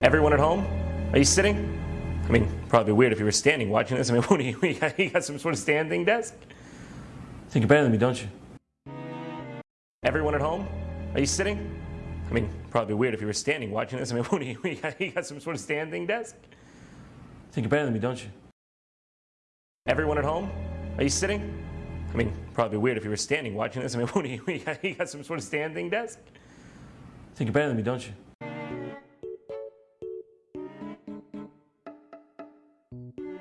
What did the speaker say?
Everyone at home? Are you sitting? I mean, probably weird if you were standing watching this. I mean, what do you, you, got, you got some sort of standing desk? I think you're better than me, don't you? Everyone at home? Are you sitting? I mean, probably weird if you were standing watching this. I mean, what do you, you, got, you got some sort of standing desk? I think you're better than me, don't you? Everyone at home? Are you sitting? I mean, probably weird if you were standing watching this. I mean, what do you, you got, got some sort of standing desk? Think you're better than me, don't you?